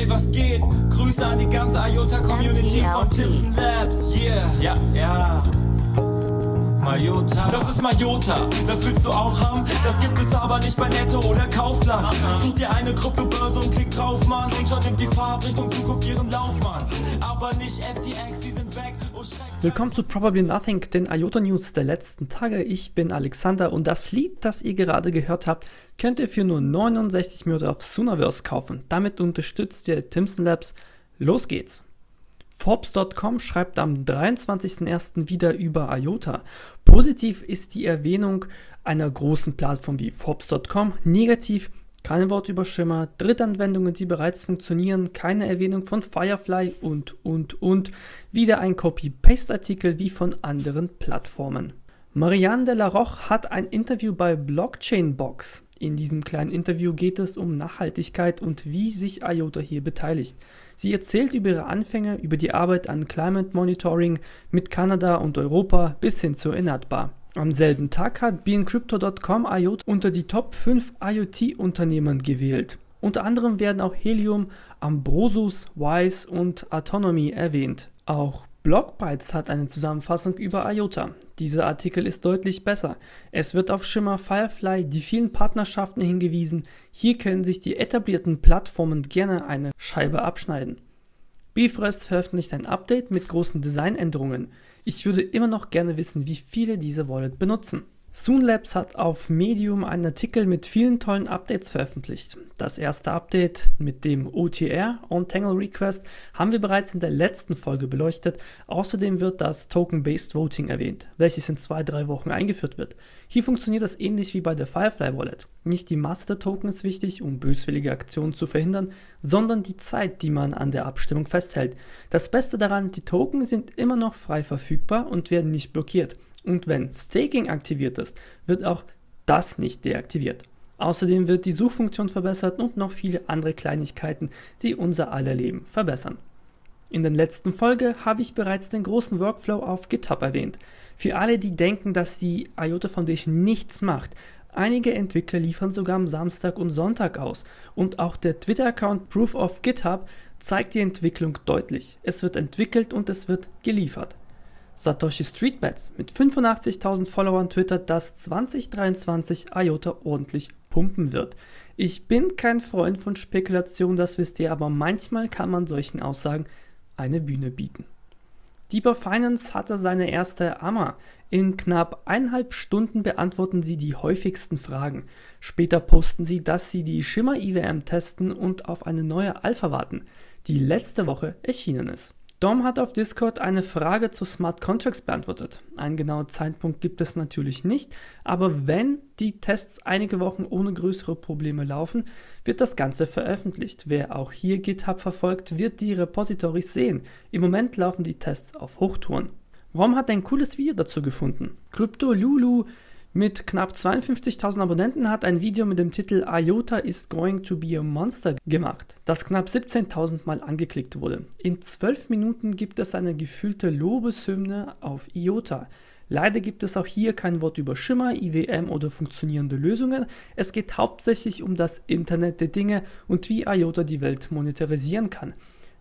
Ey, was geht? Grüße an die ganze IOTA-Community von Tips Labs. Yeah, ja, ja. Mayota. Das ist Mayota, das willst du auch haben? Das gibt es aber nicht bei Netto oder Kaufland. Such dir eine Kryptobörse und klick drauf, Mann. Und schon nimmt die Fahrt Richtung Zukunft ihren Lauf, Mann. Aber nicht FTX, die sind weg. Oh, Willkommen zu Probably Nothing, den IOTA News der letzten Tage. Ich bin Alexander und das Lied, das ihr gerade gehört habt, könnt ihr für nur 69 Minuten auf Sonaverse kaufen. Damit unterstützt ihr Timson Labs. Los geht's! Forbes.com schreibt am 23.01. wieder über IOTA. Positiv ist die Erwähnung einer großen Plattform wie Forbes.com. Negativ keine Wort über Schimmer, Drittanwendungen, die bereits funktionieren, keine Erwähnung von Firefly und, und, und. Wieder ein Copy-Paste-Artikel wie von anderen Plattformen. Marianne de la Roche hat ein Interview bei Blockchain Box. In diesem kleinen Interview geht es um Nachhaltigkeit und wie sich IOTA hier beteiligt. Sie erzählt über ihre Anfänge, über die Arbeit an Climate Monitoring mit Kanada und Europa bis hin zur Inatbar. Am selben Tag hat BeInCrypto.com IOTA unter die Top 5 IoT-Unternehmen gewählt. Unter anderem werden auch Helium, Ambrosus, Wise und Autonomy erwähnt. Auch Blockbytes hat eine Zusammenfassung über IOTA. Dieser Artikel ist deutlich besser. Es wird auf Shimmer, Firefly, die vielen Partnerschaften hingewiesen. Hier können sich die etablierten Plattformen gerne eine Scheibe abschneiden. Bifrost veröffentlicht ein Update mit großen Designänderungen. Ich würde immer noch gerne wissen, wie viele diese Wallet benutzen. Soonlabs hat auf Medium einen Artikel mit vielen tollen Updates veröffentlicht. Das erste Update mit dem OTR, On-Tangle Request, haben wir bereits in der letzten Folge beleuchtet. Außerdem wird das Token-Based Voting erwähnt, welches in zwei, drei Wochen eingeführt wird. Hier funktioniert das ähnlich wie bei der Firefly Wallet. Nicht die Masse der Token ist wichtig, um böswillige Aktionen zu verhindern, sondern die Zeit, die man an der Abstimmung festhält. Das Beste daran, die Token sind immer noch frei verfügbar und werden nicht blockiert. Und wenn Staking aktiviert ist, wird auch das nicht deaktiviert. Außerdem wird die Suchfunktion verbessert und noch viele andere Kleinigkeiten, die unser aller Leben verbessern. In der letzten Folge habe ich bereits den großen Workflow auf GitHub erwähnt. Für alle, die denken, dass die IOTA Foundation nichts macht, einige Entwickler liefern sogar am Samstag und Sonntag aus und auch der Twitter-Account Proof of GitHub zeigt die Entwicklung deutlich. Es wird entwickelt und es wird geliefert. Satoshi Streetbets mit 85.000 Followern twittert, dass 2023 IOTA ordentlich pumpen wird. Ich bin kein Freund von Spekulation, das wisst ihr, aber manchmal kann man solchen Aussagen eine Bühne bieten. Deeper Finance hatte seine erste AMA. In knapp eineinhalb Stunden beantworten sie die häufigsten Fragen. Später posten sie, dass sie die Schimmer IWM testen und auf eine neue Alpha warten, die letzte Woche erschienen ist. Dom hat auf Discord eine Frage zu Smart Contracts beantwortet. Einen genauen Zeitpunkt gibt es natürlich nicht, aber wenn die Tests einige Wochen ohne größere Probleme laufen, wird das Ganze veröffentlicht. Wer auch hier GitHub verfolgt, wird die Repositories sehen. Im Moment laufen die Tests auf Hochtouren. Rom hat ein cooles Video dazu gefunden. Crypto Lulu mit knapp 52.000 Abonnenten hat ein Video mit dem Titel IOTA is going to be a monster gemacht, das knapp 17.000 Mal angeklickt wurde. In 12 Minuten gibt es eine gefühlte Lobeshymne auf IOTA. Leider gibt es auch hier kein Wort über Schimmer, IWM oder funktionierende Lösungen. Es geht hauptsächlich um das Internet der Dinge und wie IOTA die Welt monetarisieren kann.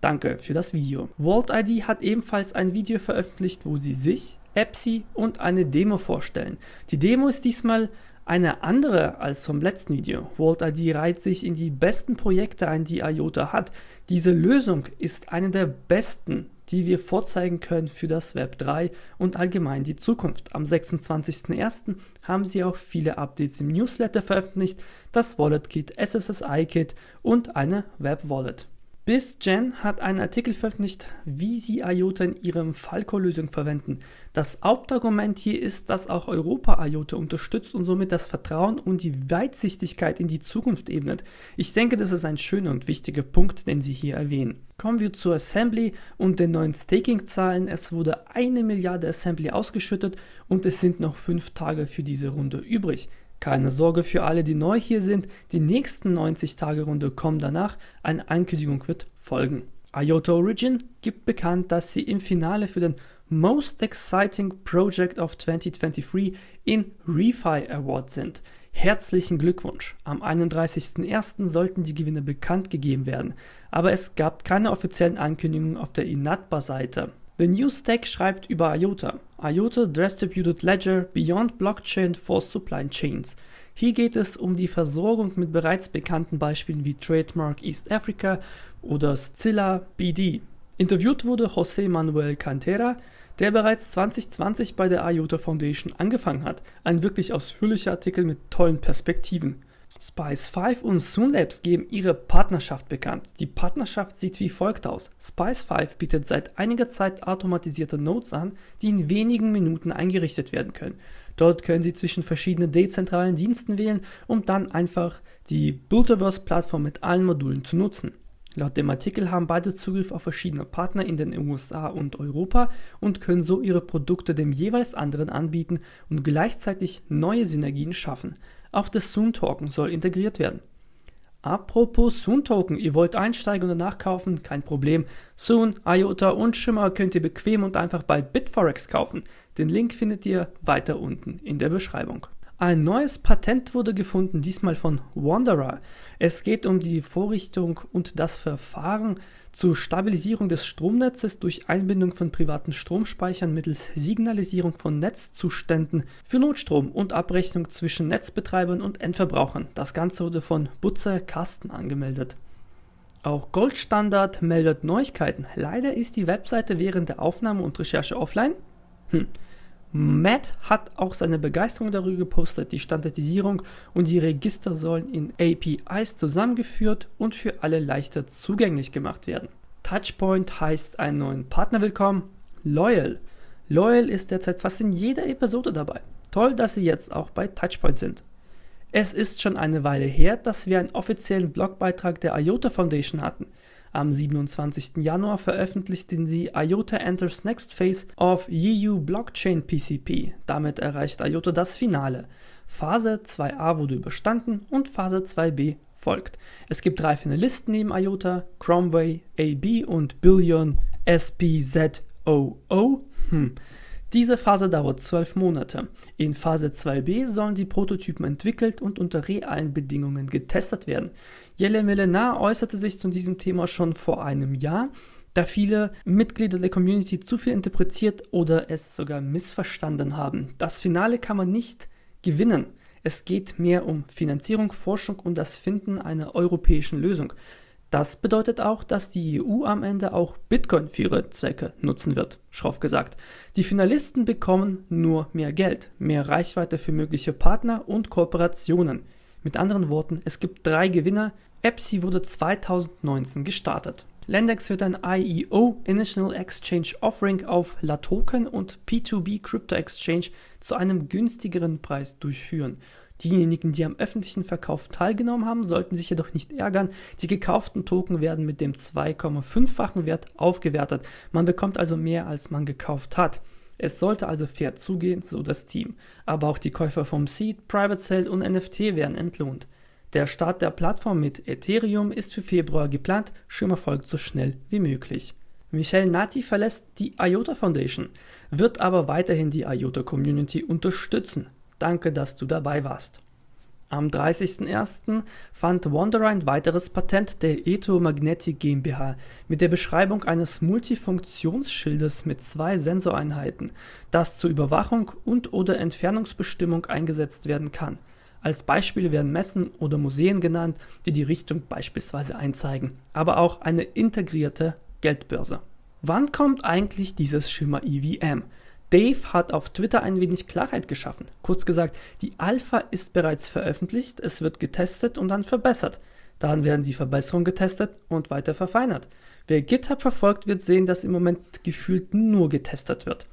Danke für das Video. VaultID hat ebenfalls ein Video veröffentlicht, wo sie sich, Epsi und eine Demo vorstellen. Die Demo ist diesmal eine andere als vom letzten Video. VaultID reiht sich in die besten Projekte ein, die IOTA hat. Diese Lösung ist eine der besten, die wir vorzeigen können für das Web 3 und allgemein die Zukunft. Am 26.01. haben sie auch viele Updates im Newsletter veröffentlicht, das Wallet Kit, SSSI Kit und eine Web Wallet. BizGen hat einen Artikel veröffentlicht, wie sie IOTA in ihrem Falco-Lösung verwenden. Das Hauptargument hier ist, dass auch Europa IOTA unterstützt und somit das Vertrauen und die Weitsichtigkeit in die Zukunft ebnet. Ich denke, das ist ein schöner und wichtiger Punkt, den sie hier erwähnen. Kommen wir zur Assembly und den neuen Staking-Zahlen. Es wurde eine Milliarde Assembly ausgeschüttet und es sind noch fünf Tage für diese Runde übrig. Keine Sorge für alle, die neu hier sind, die nächsten 90 Tage Runde kommen danach, eine Ankündigung wird folgen. IOTA Origin gibt bekannt, dass sie im Finale für den Most Exciting Project of 2023 in Refi Award sind. Herzlichen Glückwunsch! Am 31.01. sollten die Gewinne bekannt gegeben werden, aber es gab keine offiziellen Ankündigungen auf der Inatba-Seite. The News Stack schreibt über IOTA. IOTA Distributed Ledger Beyond Blockchain for Supply Chains. Hier geht es um die Versorgung mit bereits bekannten Beispielen wie Trademark East Africa oder Scilla BD. Interviewt wurde José Manuel Cantera, der bereits 2020 bei der IOTA Foundation angefangen hat. Ein wirklich ausführlicher Artikel mit tollen Perspektiven. Spice 5 und Soonlabs geben ihre Partnerschaft bekannt. Die Partnerschaft sieht wie folgt aus. Spice 5 bietet seit einiger Zeit automatisierte Nodes an, die in wenigen Minuten eingerichtet werden können. Dort können Sie zwischen verschiedenen dezentralen Diensten wählen, um dann einfach die Builderverse-Plattform mit allen Modulen zu nutzen. Laut dem Artikel haben beide Zugriff auf verschiedene Partner in den USA und Europa und können so ihre Produkte dem jeweils anderen anbieten und gleichzeitig neue Synergien schaffen. Auch das Soon Token soll integriert werden. Apropos Soon Token, ihr wollt einsteigen und nachkaufen? Kein Problem. Soon, IOTA und Shimmer könnt ihr bequem und einfach bei Bitforex kaufen. Den Link findet ihr weiter unten in der Beschreibung. Ein neues Patent wurde gefunden, diesmal von Wanderer. Es geht um die Vorrichtung und das Verfahren zur Stabilisierung des Stromnetzes durch Einbindung von privaten Stromspeichern mittels Signalisierung von Netzzuständen für Notstrom und Abrechnung zwischen Netzbetreibern und Endverbrauchern. Das Ganze wurde von Butzer Carsten angemeldet. Auch Goldstandard meldet Neuigkeiten. Leider ist die Webseite während der Aufnahme und Recherche offline. Hm. Matt hat auch seine Begeisterung darüber gepostet. Die Standardisierung und die Register sollen in APIs zusammengeführt und für alle leichter zugänglich gemacht werden. Touchpoint heißt einen neuen Partner willkommen. Loyal. Loyal ist derzeit fast in jeder Episode dabei. Toll, dass sie jetzt auch bei Touchpoint sind. Es ist schon eine Weile her, dass wir einen offiziellen Blogbeitrag der IOTA Foundation hatten. Am 27. Januar veröffentlichten sie IOTA Enters Next Phase of EU Blockchain PCP. Damit erreicht IOTA das Finale. Phase 2a wurde überstanden und Phase 2b folgt. Es gibt drei Finalisten neben IOTA, Cromway, AB und Billion SPZOO. Hm. Diese Phase dauert zwölf Monate. In Phase 2b sollen die Prototypen entwickelt und unter realen Bedingungen getestet werden. Jelle Melenar äußerte sich zu diesem Thema schon vor einem Jahr, da viele Mitglieder der Community zu viel interpretiert oder es sogar missverstanden haben. Das Finale kann man nicht gewinnen. Es geht mehr um Finanzierung, Forschung und das Finden einer europäischen Lösung. Das bedeutet auch, dass die EU am Ende auch Bitcoin für ihre Zwecke nutzen wird, schroff gesagt. Die Finalisten bekommen nur mehr Geld, mehr Reichweite für mögliche Partner und Kooperationen. Mit anderen Worten, es gibt drei Gewinner. EPSI wurde 2019 gestartet. Lendex wird ein IEO Initial Exchange Offering auf LaToken und P2B Crypto Exchange zu einem günstigeren Preis durchführen. Diejenigen, die am öffentlichen Verkauf teilgenommen haben, sollten sich jedoch nicht ärgern. Die gekauften Token werden mit dem 2,5-fachen Wert aufgewertet. Man bekommt also mehr, als man gekauft hat. Es sollte also fair zugehen, so das Team. Aber auch die Käufer vom Seed, Private Sale und NFT werden entlohnt. Der Start der Plattform mit Ethereum ist für Februar geplant, Schimmer folgt so schnell wie möglich. Michel Nati verlässt die IOTA Foundation, wird aber weiterhin die IOTA Community unterstützen. Danke, dass du dabei warst. Am 30.01. fand Wanderer ein weiteres Patent der Eto Magnetic GmbH mit der Beschreibung eines Multifunktionsschildes mit zwei Sensoreinheiten, das zur Überwachung und/oder Entfernungsbestimmung eingesetzt werden kann. Als Beispiele werden Messen oder Museen genannt, die die Richtung beispielsweise einzeigen, aber auch eine integrierte Geldbörse. Wann kommt eigentlich dieses Schimmer EVM? Dave hat auf Twitter ein wenig Klarheit geschaffen. Kurz gesagt, die Alpha ist bereits veröffentlicht, es wird getestet und dann verbessert. Dann werden die Verbesserungen getestet und weiter verfeinert. Wer GitHub verfolgt, wird sehen, dass im Moment gefühlt nur getestet wird.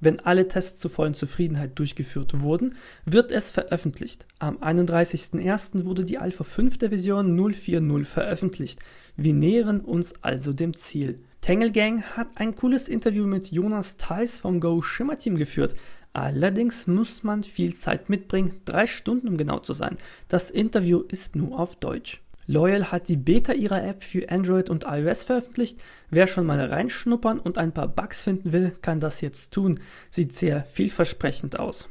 Wenn alle Tests zur vollen Zufriedenheit durchgeführt wurden, wird es veröffentlicht. Am 31.01. wurde die Alpha 5 der Version 040 veröffentlicht. Wir nähern uns also dem Ziel. Tangle Gang hat ein cooles Interview mit Jonas Theis vom Go Schimmer Team geführt. Allerdings muss man viel Zeit mitbringen, drei Stunden um genau zu sein. Das Interview ist nur auf Deutsch. Loyal hat die Beta ihrer App für Android und iOS veröffentlicht. Wer schon mal reinschnuppern und ein paar Bugs finden will, kann das jetzt tun. Sieht sehr vielversprechend aus.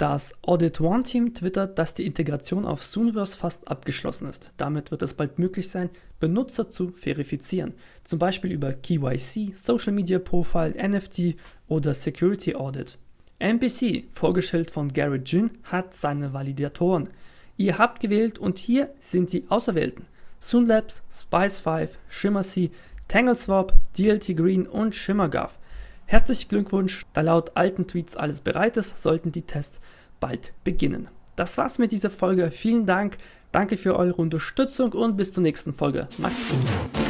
Das Audit One Team twittert, dass die Integration auf Zooniverse fast abgeschlossen ist. Damit wird es bald möglich sein, Benutzer zu verifizieren, zum Beispiel über KYC, Social Media Profile, NFT oder Security Audit. NPC, vorgestellt von Garrett Jin, hat seine Validatoren. Ihr habt gewählt und hier sind die Auserwählten. Soonlabs, Spice5, ShimmerC, TangleSwap, DLT Green und ShimmerGov. Herzlichen Glückwunsch, da laut alten Tweets alles bereit ist, sollten die Tests bald beginnen. Das war's mit dieser Folge. Vielen Dank, danke für eure Unterstützung und bis zur nächsten Folge. Macht's gut.